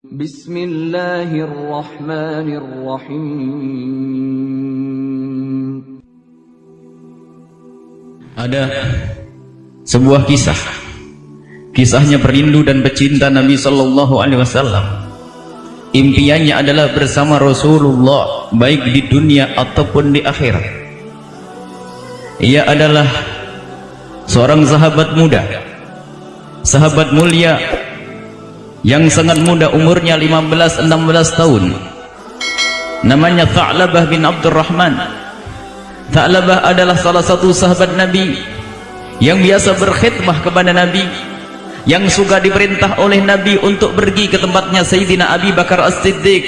Bismillahirrahmanirrahim. Ada sebuah kisah. Kisahnya perindu dan pecinta Nabi Shallallahu Alaihi Wasallam. Impiannya adalah bersama Rasulullah baik di dunia ataupun di akhirat. Ia adalah seorang sahabat muda, sahabat mulia yang sangat muda umurnya 15-16 tahun. Namanya Tha'labah bin Abdurrahman. Tha'labah adalah salah satu sahabat Nabi yang biasa berkhidmah kepada Nabi yang suka diperintah oleh Nabi untuk pergi ke tempatnya Sayyidina Abi Bakar As-Siddiq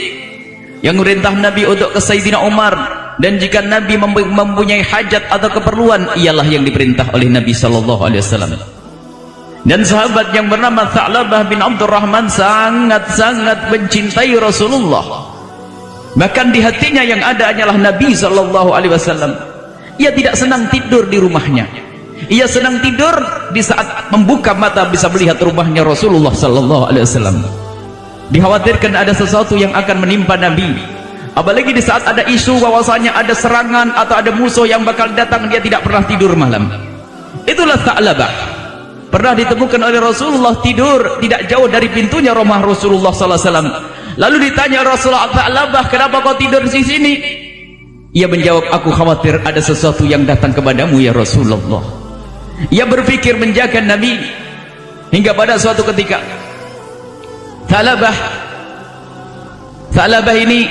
yang merintah Nabi untuk ke Sayyidina Umar dan jika Nabi mempunyai hajat atau keperluan ialah yang diperintah oleh Nabi sallallahu alaihi wasallam dan sahabat yang bernama Tha'labah bin Abdurrahman sangat-sangat mencintai Rasulullah. Bahkan di hatinya yang ada hanyalah Nabi sallallahu alaihi wasallam. Ia tidak senang tidur di rumahnya. Ia senang tidur di saat membuka mata bisa melihat rumahnya Rasulullah sallallahu alaihi wasallam. Dikhawatirkan ada sesuatu yang akan menimpa Nabi. Apalagi di saat ada isu bahwasanya ada serangan atau ada musuh yang bakal datang dia tidak pernah tidur malam. Itulah Tha'labah pernah ditemukan oleh Rasulullah tidur tidak jauh dari pintunya rumah Rasulullah sallallahu alaihi wasallam. Lalu ditanya Rasulullah Tha'labah kenapa kau tidur di sini? Ia menjawab, aku khawatir ada sesuatu yang datang kepadamu ya Rasulullah. Ia berpikir menjaga Nabi hingga pada suatu ketika Thalabah Thalabah ini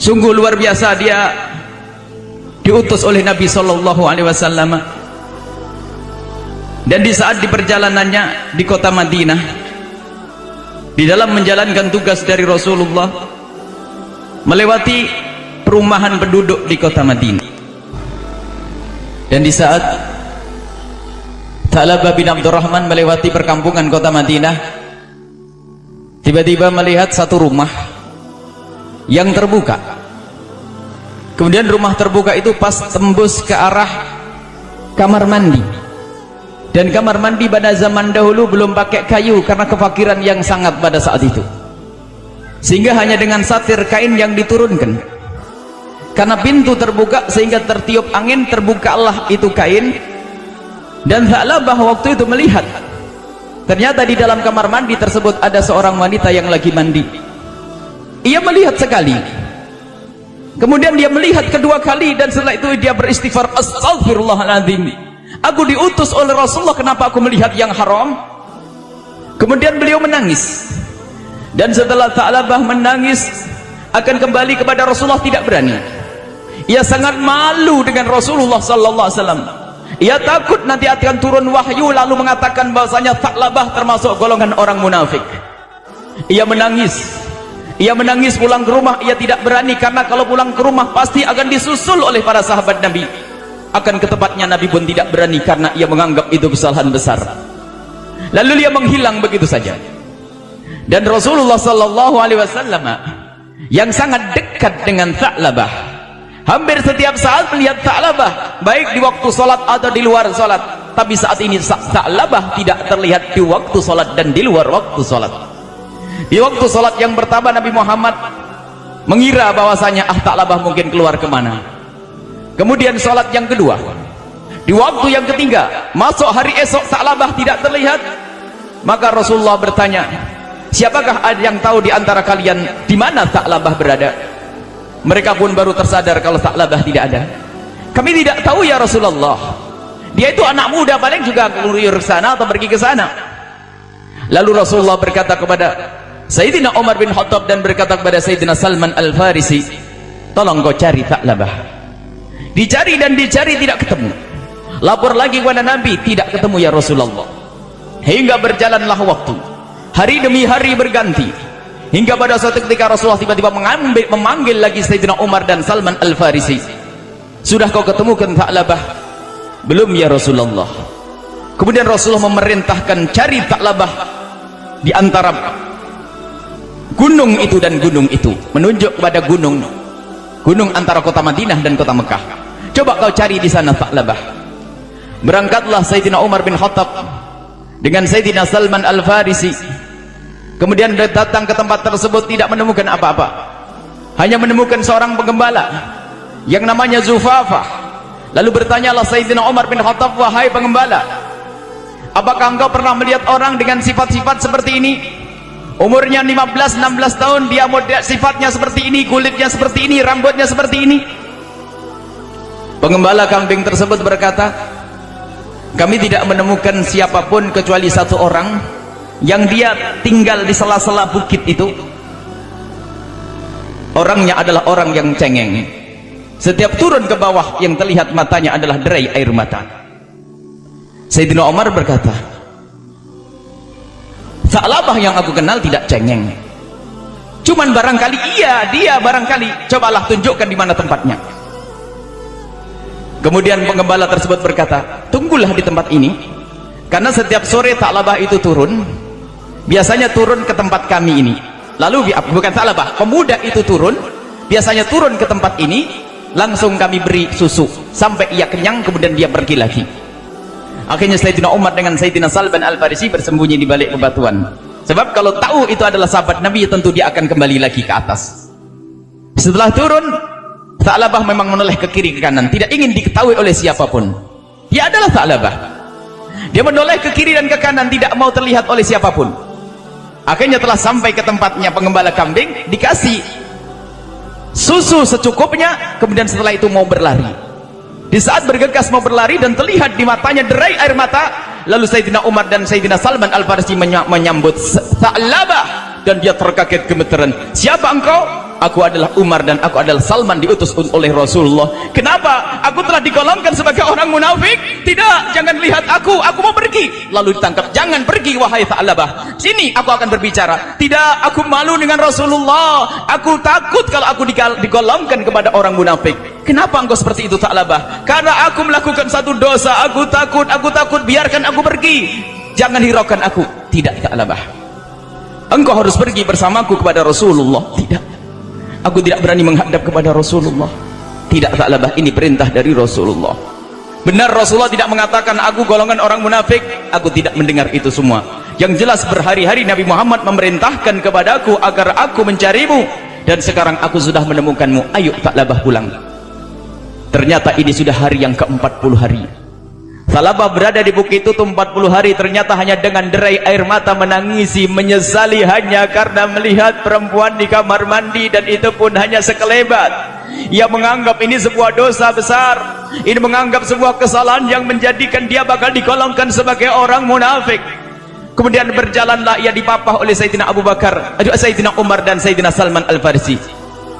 sungguh luar biasa. Dia diutus oleh Nabi sallallahu alaihi wasallam dan di saat di perjalanannya di kota Madinah di dalam menjalankan tugas dari Rasulullah melewati perumahan penduduk di kota Madinah. Dan di saat Talabah bin Abdurrahman melewati perkampungan kota Madinah tiba-tiba melihat satu rumah yang terbuka. Kemudian rumah terbuka itu pas tembus ke arah kamar mandi dan kamar mandi pada zaman dahulu belum pakai kayu karena kefakiran yang sangat pada saat itu. Sehingga hanya dengan satir kain yang diturunkan. Karena pintu terbuka sehingga tertiup angin terbukalah itu kain. Dan Tha'labah waktu itu melihat ternyata di dalam kamar mandi tersebut ada seorang wanita yang lagi mandi. Ia melihat sekali. Kemudian dia melihat kedua kali dan setelah itu dia beristighfar. Astagfirullahaladzim aku diutus oleh Rasulullah kenapa aku melihat yang haram? Kemudian beliau menangis. Dan setelah Tha'labah menangis akan kembali kepada Rasulullah tidak berani. Ia sangat malu dengan Rasulullah sallallahu alaihi wasallam. Ia takut nanti akan turun wahyu lalu mengatakan bahasanya Tha'labah termasuk golongan orang munafik. Ia menangis. Ia menangis pulang ke rumah ia tidak berani karena kalau pulang ke rumah pasti akan disusul oleh para sahabat Nabi akan ke tempatnya Nabi pun tidak berani karena ia menganggap itu kesalahan besar. Lalu dia menghilang begitu saja. Dan Rasulullah sallallahu alaihi wasallam yang sangat dekat dengan Tha'labah hampir setiap saat melihat Tha'labah baik di waktu sholat atau di luar sholat tapi saat ini Tha'labah tidak terlihat di waktu sholat dan di luar waktu sholat di waktu sholat yang pertama Nabi Muhammad mengira bahwasanya ah Tha'labah mungkin keluar ke mana kemudian sholat yang kedua. Di waktu yang ketiga masuk hari esok Tha'labah tidak terlihat maka Rasulullah bertanya siapakah yang tahu di antara kalian di mana Tha'labah berada? Mereka pun baru tersadar kalau Tha'labah tidak ada. Kami tidak tahu ya Rasulullah. Dia itu anak muda paling juga keluar ke sana atau pergi ke sana. Lalu Rasulullah berkata kepada Sayyidina Umar bin Khattab dan berkata kepada Sayyidina Salman Al-Farisi tolong kau cari Tha'labah dicari dan dicari tidak ketemu. Lapor lagi kepada Nabi tidak ketemu ya Rasulullah. Hingga berjalanlah waktu. Hari demi hari berganti. Hingga pada suatu ketika Rasulullah tiba-tiba mengambil memanggil lagi Sayyidina Umar dan Salman Al-Farisi. Sudah kau ketemukan Tha'labah belum ya Rasulullah. Kemudian Rasulullah memerintahkan cari Tha'labah di antara gunung itu dan gunung itu. Menunjuk kepada gunung. Gunung antara kota Madinah dan kota Mekah coba kau cari di sana Tha'labah berangkatlah Sayyidina Umar bin Khattab dengan Sayyidina Salman Al-Farisi. Kemudian dia datang ke tempat tersebut tidak menemukan apa-apa. Hanya menemukan seorang penggembala yang namanya Zufafah. Lalu bertanyalah Sayyidina Umar bin Khattab wahai penggembala apakah engkau pernah melihat orang dengan sifat-sifat seperti ini? Umurnya 15-16 tahun dia sifatnya seperti ini kulitnya seperti ini rambutnya seperti ini pengembala kambing tersebut berkata kami tidak menemukan siapa pun kecuali satu orang yang dia tinggal di sela-sela bukit itu. Orangnya adalah orang yang cengeng. Setiap turun ke bawah yang terlihat matanya adalah derai air mata. Sayyidina Umar berkata Sa'labah yang aku kenal tidak cengeng. Cuman barangkali iya dia barangkali cobalah tunjukkan di mana tempatnya kemudian pengembala tersebut berkata tunggulah di tempat ini karena setiap sore Sa'labah itu turun biasanya turun ke tempat kami ini. Lalu bukan Sa'labah pemuda itu turun biasanya turun ke tempat ini langsung kami beri susu sampai ia kenyang kemudian dia pergi lagi. Akhirnya Sayyidina Umar dengan Sayyidina Salban Al-Farisi bersembunyi di balik bebatuan. Sebab kalau tahu itu adalah sahabat Nabi tentu dia akan kembali lagi ke atas. Setelah turun Sa'labah memang menoleh ke kiri ke kanan. Tidak ingin diketahui oleh siapa pun. Dia adalah Sa'labah dia menoleh ke kiri dan ke kanan tidak mau terlihat oleh siapa pun. Akhirnya telah sampai ke tempatnya pengembala kambing dikasih susu secukupnya kemudian setelah itu mau berlari. Di saat bergegas mau berlari dan terlihat di matanya derai air mata lalu Sayyidina Umar dan Sayyidina Salman Al-Farsi menyambut Sa'labah dan dia terkaget gemeteran. Siapa engkau aku adalah Umar dan aku adalah Salman diutus oleh Rasulullah. Kenapa? Aku telah digolongkan sebagai orang munafik? Tidak jangan lihat aku. Aku mau pergi. Lalu ditangkap. Jangan pergi wahai Sa'labah sini aku akan berbicara. Tidak aku malu dengan Rasulullah. Aku takut kalau aku digolongkan kepada orang munafik. Kenapa engkau seperti itu Sa'labah karena aku melakukan satu dosa. Aku takut aku takut. Biarkan aku pergi. Jangan hiraukan aku. Tidak Sa'labah engkau harus pergi bersamaku kepada Rasulullah. Tidak aku tidak berani menghadap kepada Rasulullah. Tidak taklabah ini perintah dari Rasulullah. Benar Rasulullah tidak mengatakan aku golongan orang munafik. Aku tidak mendengar itu semua. Yang jelas berhari-hari Nabi Muhammad memerintahkan kepadaku agar aku mencarimu. Dan sekarang aku sudah menemukanmu. Ayo taklabah pulang. Ternyata ini sudah hari yang ke-40 hari Salabah berada di bukit itu 40 hari ternyata hanya dengan derai air mata menangisi menyesali hanya karena melihat perempuan di kamar mandi dan itu pun hanya sekelebat. Ia menganggap ini sebuah dosa besar. Ini menganggap sebuah kesalahan yang menjadikan dia bakal dikolongkan sebagai orang munafik. Kemudian berjalanlah ia dipapah oleh Sayyidina Abu Bakar Sayyidina Umar dan Sayyidina Salman Al-Farisi.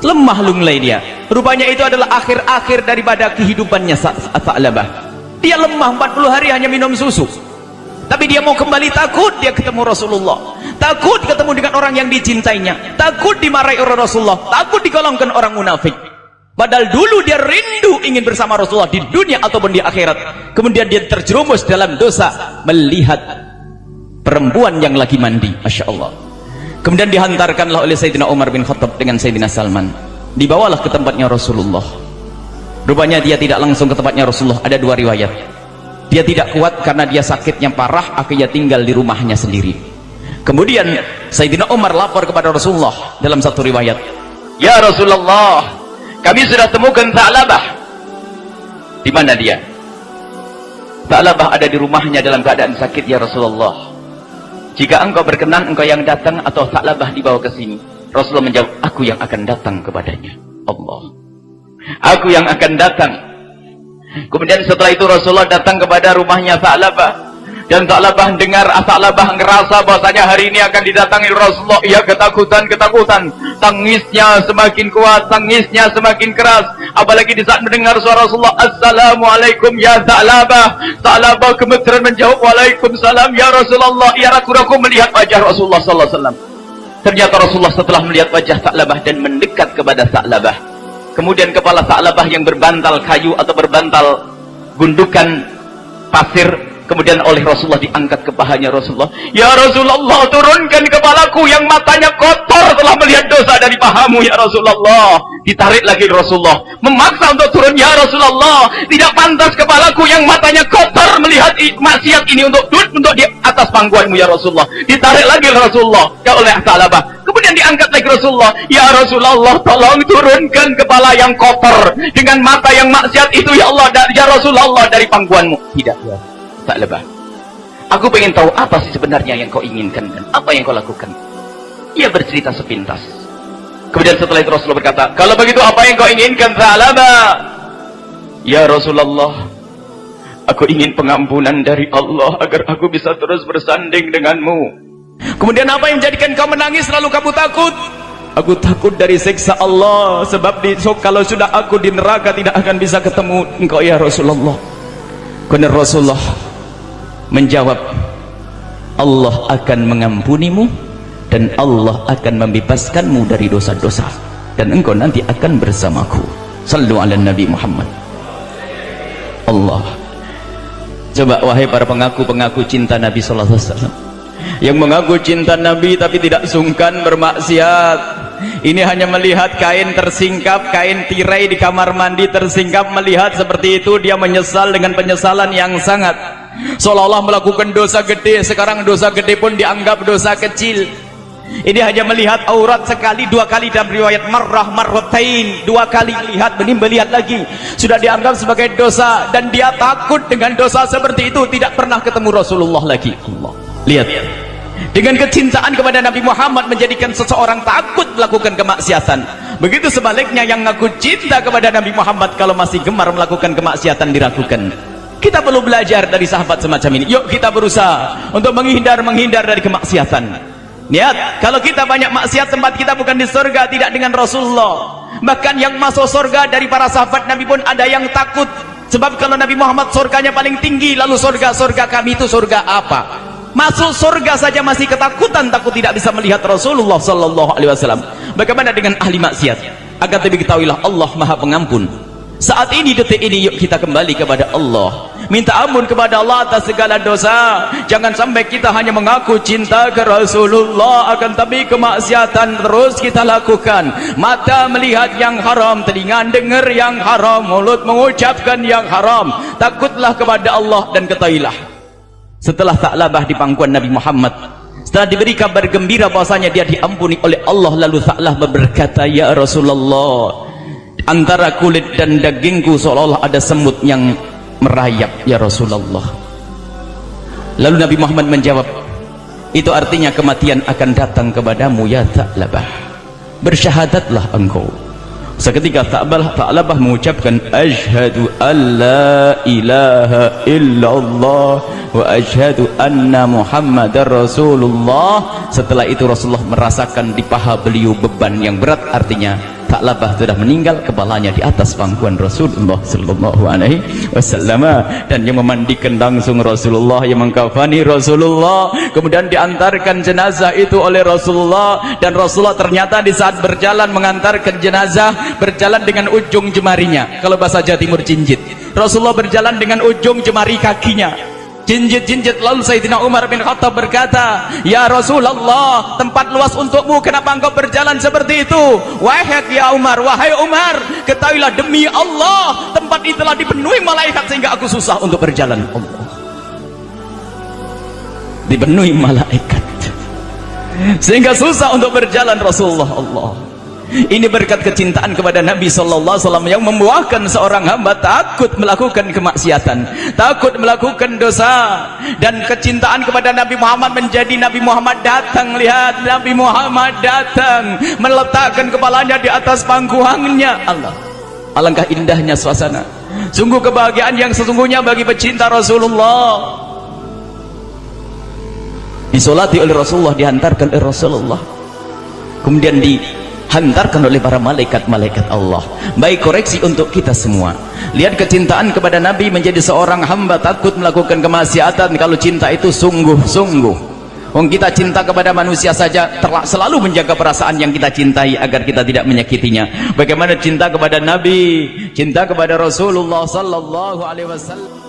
Lemah lunglai dia. Rupanya itu adalah akhir-akhir daripada kehidupannya Sa'labah dia lemah 40 hari hanya minum susu. Tapi dia mau kembali takut dia ketemu Rasulullah. Takut ketemu dengan orang yang dicintainya. Takut dimarahi oleh Rasulullah. Takut digolongkan orang munafik. Padahal dulu dia rindu ingin bersama Rasulullah di dunia ataupun di akhirat. Kemudian dia terjerumus dalam dosa melihat perempuan yang lagi mandi. Masya Allah. Kemudian dihantarkanlah oleh Sayyidina Umar bin Khattab dengan Sayyidina Salman. Dibawalah ke tempatnya Rasulullah rupanya dia tidak langsung ke tempatnya Rasulullah. Ada dua riwayat. Dia tidak kuat karena dia sakitnya parah akhirnya tinggal di rumahnya sendiri. Kemudian Sayyidina Umar lapor kepada Rasulullah dalam satu riwayat. Ya Rasulullah kami sudah temukan Ta'labah di mana dia? Ta'labah ada di rumahnya dalam keadaan sakit ya Rasulullah. Jika engkau berkenan engkau yang datang atau Ta'labah dibawa ke sini Rasulullah menjawab aku yang akan datang kepadanya. Allah aku yang akan datang. Kemudian setelah itu Rasulullah datang kepada rumahnya Sa'labah. Dan Sa'labah dengar Sa'labah ngerasa bahasanya hari ini akan didatangi Rasulullah. Ia ketakutan ketakutan tangisnya semakin kuat tangisnya semakin keras. Apalagi di saat mendengar suara Rasulullah Assalamualaikum ya Sa'labah. Sa'labah gemeteran menjawab Waalaikumsalam ya Rasulullah. Ia ragu-ragu melihat wajah Rasulullah Sallallahu Alaihi Wasallam. Ternyata Rasulullah setelah melihat wajah Sa'labah dan mendekat kepada Sa'labah kemudian kepala Sa'labah yang berbantal kayu atau berbantal gundukan pasir kemudian oleh Rasulullah diangkat ke pahanya Rasulullah. Ya Rasulullah turunkan kepalaku yang matanya kotor Allah melihat dosa dari pahamu ya Rasulullah. Ditarik lagi Rasulullah. Memaksa untuk turun ya Rasulullah. Tidak pantas kepalaku yang matanya kotor melihat maksiat ini untuk duduk untuk di atas pangkuanmu ya Rasulullah. Ditarik lagi Rasulullah. Ke oleh Salabah kemudian diangkat lagi Rasulullah. Ya Rasulullah tolong turunkan kepala yang kotor dengan mata yang maksiat itu ya Allah ya Rasulullah dari pangkuanmu tidak ya Salabah aku ingin tahu apa sih sebenarnya yang kau inginkan dan apa yang kau lakukan. Ia bercerita sepintas. Kemudian setelah itu Rasulullah berkata kalau begitu apa yang kau inginkan Salabah ya Rasulullah Aku ingin pengampunan dari Allah agar aku bisa terus bersanding denganmu. Kemudian apa yang menjadikan kau menangis lalu kamu takut? Aku takut dari siksa Allah sebab di, so, kalau sudah aku di neraka tidak akan bisa ketemu engkau ya Rasulullah. Kemudian Rasulullah menjawab, Allah akan mengampunimu dan Allah akan membebaskanmu dari dosa-dosa dan engkau nanti akan bersamaku. Sallu ala Nabi Muhammad. Allah Coba wahai para pengaku-pengaku cinta Nabi sallallahu yang mengaku cinta Nabi tapi tidak sungkan bermaksiat. Ini hanya melihat kain tersingkap, kain tirai di kamar mandi tersingkap melihat seperti itu dia menyesal dengan penyesalan yang sangat. Seolah-olah melakukan dosa gede, sekarang dosa gede pun dianggap dosa kecil. Ini hanya melihat aurat sekali, dua kali dalam riwayat marrah marratain, dua kali lihat, benih melihat lagi. Sudah dianggap sebagai dosa dan dia takut dengan dosa seperti itu, tidak pernah ketemu Rasulullah lagi. Allah. Lihat. Dengan kecintaan kepada Nabi Muhammad menjadikan seseorang takut melakukan kemaksiatan. Begitu sebaliknya yang ngaku cinta kepada Nabi Muhammad kalau masih gemar melakukan kemaksiatan diragukan. Kita perlu belajar dari sahabat semacam ini. Yuk kita berusaha untuk menghindar menghindar dari kemaksiatan. Lihat, kalau kita banyak maksiat tempat kita bukan di surga, tidak dengan Rasulullah. Bahkan yang masuk surga dari para sahabat Nabi pun ada yang takut. Sebab kalau Nabi Muhammad surganya paling tinggi, lalu surga-surga kami itu surga apa? Masuk surga saja masih ketakutan, takut tidak bisa melihat Rasulullah sallallahu alaihi wasallam. Bagaimana dengan ahli maksiat? Agar lebih ketahuilah Allah Maha Pengampun. Saat ini detik ini yuk kita kembali kepada Allah minta ampun kepada Allah atas segala dosa jangan sampai kita hanya mengaku cinta ke Rasulullah akan tapi kemaksiatan terus kita lakukan mata melihat yang haram telinga dengar yang haram mulut mengucapkan yang haram takutlah kepada Allah dan ketahuilah setelah tak labah di pangkuan Nabi Muhammad setelah diberi kabar gembira bahwasanya dia diampuni oleh Allah lalu taklah berkata ya Rasulullah antara kulit dan dagingku seolah-olah ada semut yang merayap ya Rasulullah. Lalu Nabi Muhammad menjawab itu artinya kematian akan datang kepadamu ya Ta'labah bersyahadatlah engkau seketika Ta'labah, Ta'labah mengucapkan ashadu an la ilaha illallah wa ashadu anna muhammadar rasulullah. Setelah itu Rasulullah merasakan di paha beliau beban yang berat artinya tak labah sudah meninggal kepalanya di atas pangkuan Rasulullah sallallahu alaihi wasallam. Dan yang memandikan langsung Rasulullah yang mengkafani Rasulullah kemudian diantarkan jenazah itu oleh Rasulullah. Dan Rasulullah ternyata di saat berjalan mengantarkan jenazah berjalan dengan ujung jemarinya. Kalau bahasa Jawa Timur jinjit. Rasulullah berjalan dengan ujung jemari kakinya jinjit-jinjit lalu Sayyidina Umar bin Khattab berkata Ya Rasulullah tempat luas untukmu kenapa engkau berjalan seperti itu? Wahai ya Umar wahai Umar ketahuilah demi Allah tempat itulah dipenuhi malaikat sehingga aku susah untuk berjalan. Allah dipenuhi malaikat. Sehingga susah untuk berjalan Rasulullah Allah ini berkat kecintaan kepada Nabi sallallahu alaihi wasallam yang membuahkan seorang hamba takut melakukan kemaksiatan, takut melakukan dosa dan kecintaan kepada Nabi Muhammad menjadi Nabi Muhammad datang lihat Nabi Muhammad datang meletakkan kepalanya di atas pangkuannya Allah. Alangkah indahnya suasana. Sungguh kebahagiaan yang sesungguhnya bagi pecinta Rasulullah. Disolati oleh Rasulullah dihantarkan oleh Rasulullah. Kemudian di hantarkan oleh para malaikat-malaikat Allah baik koreksi untuk kita semua lihat kecintaan kepada Nabi menjadi seorang hamba takut melakukan kemaksiatan kalau cinta itu sungguh-sungguh Wong kita cinta kepada manusia saja selalu menjaga perasaan yang kita cintai agar kita tidak menyakitinya. Bagaimana cinta kepada Nabi, cinta kepada Rasulullah sallallahu alaihi wasallam.